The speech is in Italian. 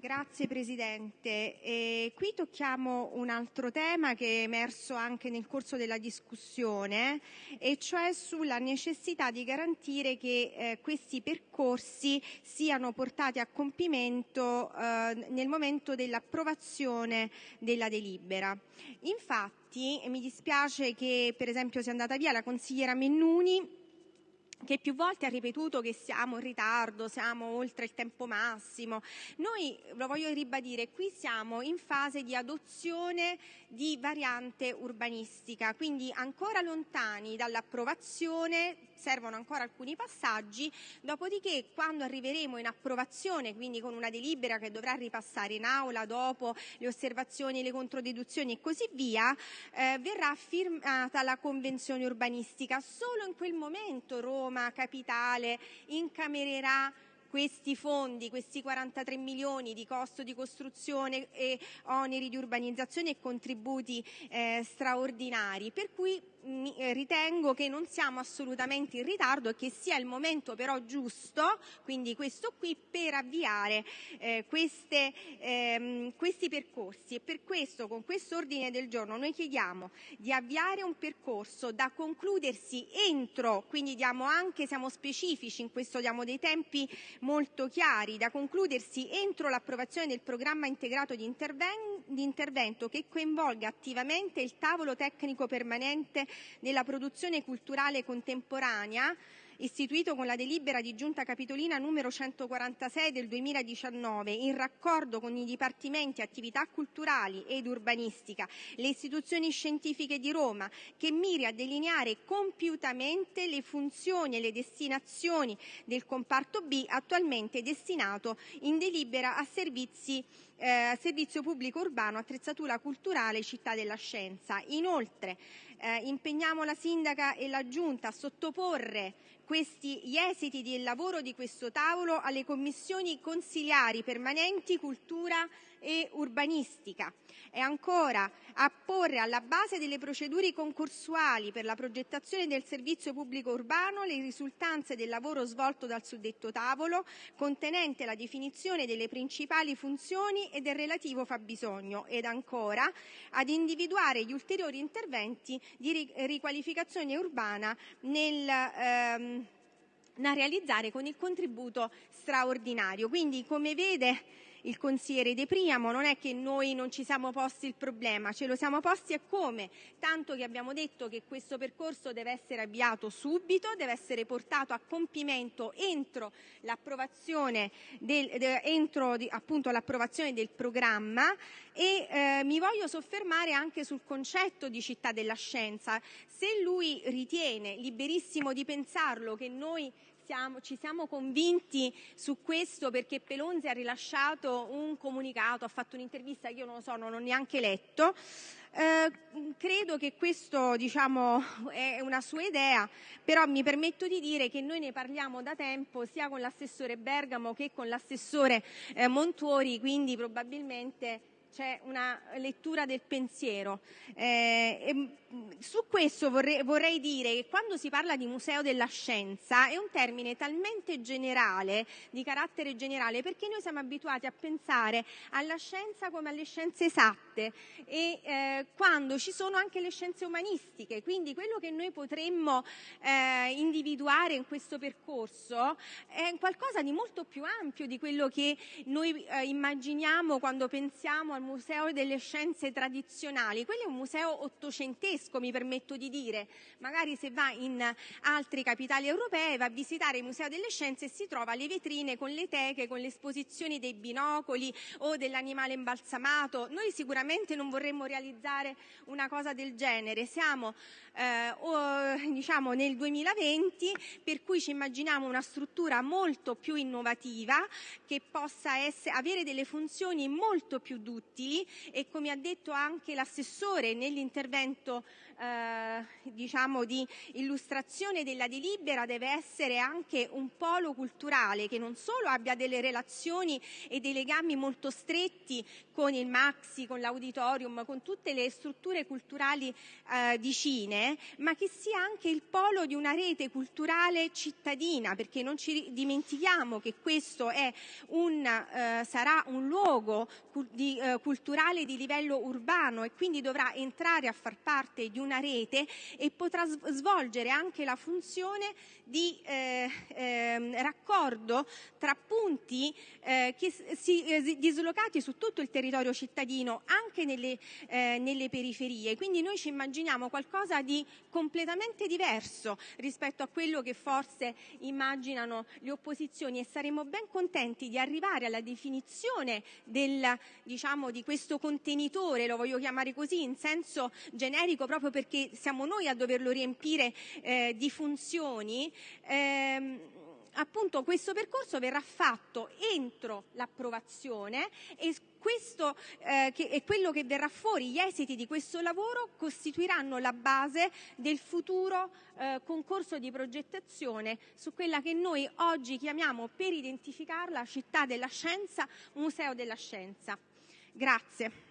Grazie Presidente. E qui tocchiamo un altro tema che è emerso anche nel corso della discussione, e cioè sulla necessità di garantire che eh, questi percorsi siano portati a compimento eh, nel momento dell'approvazione della delibera. Infatti, mi dispiace che per esempio sia andata via la consigliera Mennuni che più volte ha ripetuto che siamo in ritardo, siamo oltre il tempo massimo. Noi, lo voglio ribadire, qui siamo in fase di adozione di variante urbanistica, quindi ancora lontani dall'approvazione, servono ancora alcuni passaggi, dopodiché quando arriveremo in approvazione, quindi con una delibera che dovrà ripassare in aula dopo le osservazioni, le controdeduzioni e così via, eh, verrà firmata la convenzione urbanistica. Solo in quel momento Roma Capitale incamererà questi fondi, questi 43 milioni di costo di costruzione e oneri di urbanizzazione e contributi eh, straordinari, per cui ritengo che non siamo assolutamente in ritardo e che sia il momento però giusto, quindi questo qui, per avviare eh, ehm, questi percorsi. Per questo con questo ordine del giorno noi chiediamo di avviare un percorso da concludersi entro, quindi siamo specifici in questo, diamo dei tempi molto chiari, da concludersi entro l'approvazione del programma integrato di intervento che coinvolga attivamente il tavolo tecnico permanente della produzione culturale contemporanea, istituito con la delibera di Giunta Capitolina numero 146 del 2019, in raccordo con i dipartimenti attività culturali ed urbanistica, le istituzioni scientifiche di Roma, che miri a delineare compiutamente le funzioni e le destinazioni del comparto B attualmente destinato in delibera a servizi eh, servizio pubblico urbano, attrezzatura culturale, città della scienza. Inoltre, eh, impegniamo la sindaca e la giunta a sottoporre gli esiti del lavoro di questo tavolo alle commissioni consiliari permanenti cultura e urbanistica e ancora a porre alla base delle procedure concorsuali per la progettazione del servizio pubblico urbano le risultanze del lavoro svolto dal suddetto tavolo contenente la definizione delle principali funzioni e del relativo fabbisogno ed ancora ad individuare gli ulteriori interventi di riqualificazione urbana nel ehm, da realizzare con il contributo straordinario. Quindi, come vede, il consigliere De Priamo, non è che noi non ci siamo posti il problema, ce lo siamo posti e come, tanto che abbiamo detto che questo percorso deve essere avviato subito, deve essere portato a compimento entro l'approvazione del, de, entro, appunto, l'approvazione del programma e eh, mi voglio soffermare anche sul concetto di città della scienza. Se lui ritiene liberissimo di pensarlo che noi siamo, ci siamo convinti su questo perché Pelonzi ha rilasciato un comunicato, ha fatto un'intervista che io non lo so, non ho neanche letto. Eh, credo che questo diciamo, è una sua idea, però mi permetto di dire che noi ne parliamo da tempo sia con l'assessore Bergamo che con l'assessore eh, Montuori, quindi probabilmente c'è una lettura del pensiero. Eh, su questo vorrei, dire che quando si parla di museo della scienza è un termine talmente generale, di carattere generale, perché noi siamo abituati a pensare alla scienza come alle scienze esatte e eh, quando ci sono anche le scienze umanistiche. Quindi quello che noi potremmo eh, individuare in questo percorso è qualcosa di molto più ampio di quello che noi eh, immaginiamo quando pensiamo al Museo delle Scienze Tradizionali. Quello è un museo ottocentesco tedesco, mi permetto di dire. Magari se va in altre capitali europee va a visitare il Museo delle Scienze e si trova le vetrine con le teche, con le esposizioni dei binocoli o dell'animale imbalsamato. Noi sicuramente non vorremmo realizzare una cosa del genere. Siamo eh, o, diciamo nel 2020, per cui ci immaginiamo una struttura molto più innovativa che possa essere, avere delle funzioni molto più duttili e come ha detto anche l'assessore nell'intervento di illustrazione della delibera deve essere anche un polo culturale che non solo abbia delle relazioni e dei legami molto stretti con il Maxi, con l'Auditorium, con tutte le strutture culturali eh, vicine, ma che sia anche il polo di una rete culturale cittadina, perché non ci dimentichiamo che questo un, eh, sarà un luogo di, eh, culturale di livello urbano e quindi dovrà entrare a far parte di una rete e potrà svolgere anche la funzione di eh, eh, raccordo tra punti eh, eh, dislocati su tutto il territorio cittadino, anche nelle, periferie. Quindi noi ci immaginiamo qualcosa di completamente diverso rispetto a quello che forse immaginano le opposizioni e saremo ben contenti di arrivare alla definizione del, diciamo, di questo contenitore, lo voglio chiamare così in senso generico proprio perché siamo noi a doverlo riempire eh, di funzioni, ehm, appunto questo percorso verrà fatto entro l'approvazione e questo eh, che è quello che verrà fuori, gli esiti di questo lavoro costituiranno la base del futuro eh, concorso di progettazione su quella che noi oggi chiamiamo per identificarla città della scienza, museo della scienza. Grazie.